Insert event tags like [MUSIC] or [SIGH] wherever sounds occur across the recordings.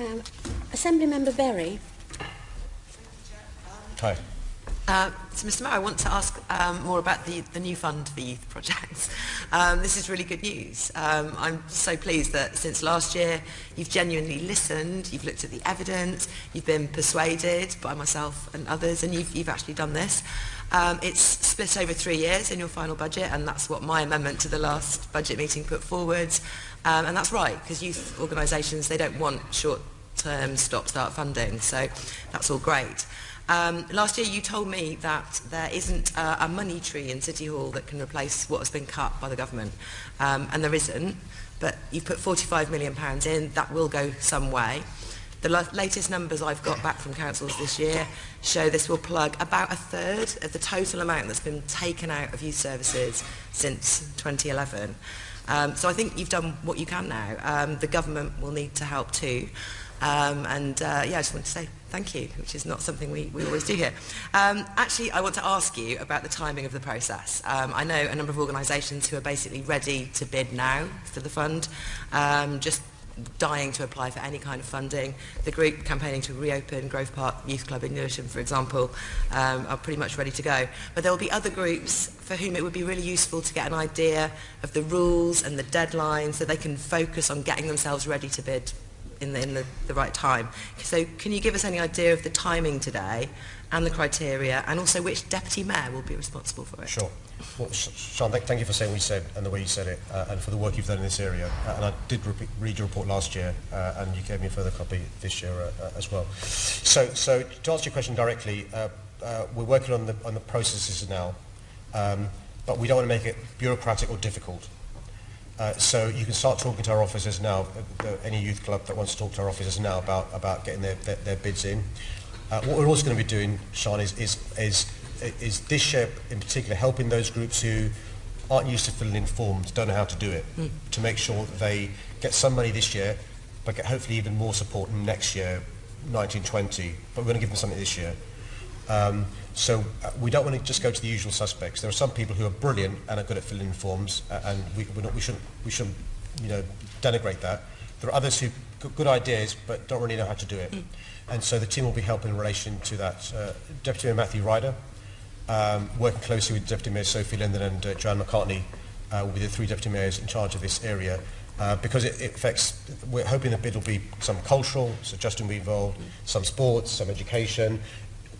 Um, Assembly Member Berry. Hi. Uh, so, Mr. Mayor, I want to ask um, more about the, the new fund for youth projects. [LAUGHS] Um, this is really good news. Um, I'm so pleased that since last year you've genuinely listened, you've looked at the evidence, you've been persuaded by myself and others, and you've, you've actually done this. Um, it's split over three years in your final budget, and that's what my amendment to the last budget meeting put forward. Um, and that's right, because youth organisations, they don't want short-term stop-start funding, so that's all great. Um, last year you told me that there isn't a, a money tree in City Hall that can replace what has been cut by the government, um, and there isn't, but you've put £45 million in, that will go some way. The latest numbers I've got back from councils this year show this will plug about a third of the total amount that's been taken out of youth services since 2011. Um, so I think you've done what you can now. Um, the government will need to help too. Um, and uh, yeah, I just want to say thank you, which is not something we, we always do here. Um, actually, I want to ask you about the timing of the process. Um, I know a number of organisations who are basically ready to bid now for the fund, um, just dying to apply for any kind of funding. The group campaigning to reopen Grove Park Youth Club in Lewisham, for example, um, are pretty much ready to go. But there will be other groups for whom it would be really useful to get an idea of the rules and the deadlines so they can focus on getting themselves ready to bid in the, in the, the right time. So can you give us any idea of the timing today and the criteria and also which deputy mayor will be responsible for it? Sure. Well, Sean, thank, you for saying what you said and the way you said it uh, and for the work you've done in this area. Uh, and I did re read your report last year uh, and you gave me a further copy this year uh, uh, as well. So, so to answer your question directly, uh, uh, we're working on the, on the processes now, um, but we don't want to make it bureaucratic or difficult. Uh, so you can start talking to our officers now, uh, any youth club that wants to talk to our officers now about, about getting their, their, their bids in. Uh, what we're also going to be doing, Sean, is, is, is, is this year in particular helping those groups who aren't used to filling in forms, don't know how to do it, mm. to make sure that they get some money this year, but get hopefully even more support next year, 1920. But we're going to give them something this year. Um, so uh, we don't want to just go to the usual suspects. There are some people who are brilliant and are good at filling in forms, uh, and we, we're not, we shouldn't, we shouldn't, you know, denigrate that. There are others who got good ideas but don't really know how to do it. Mm. And so the team will be helping in relation to that. Uh, Deputy Mayor Matthew Ryder, um, working closely with Deputy Mayor Sophie Linden and uh, Joanne McCartney, uh, will be the three deputy mayors in charge of this area. Uh, because it, it affects, we're hoping that it'll be some cultural, so Justin will be involved, some sports, some education,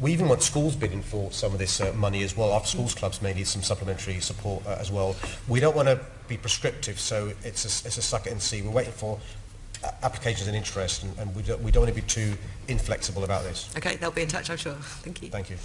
we even want schools bidding for some of this uh, money as well. Our schools clubs may need some supplementary support uh, as well. We don't want to be prescriptive, so it's a, it's a suck it and see. We're waiting for uh, applications and interest, and, and we, don't, we don't want to be too inflexible about this. Okay, they'll be in touch, I'm sure. Thank you. Thank you.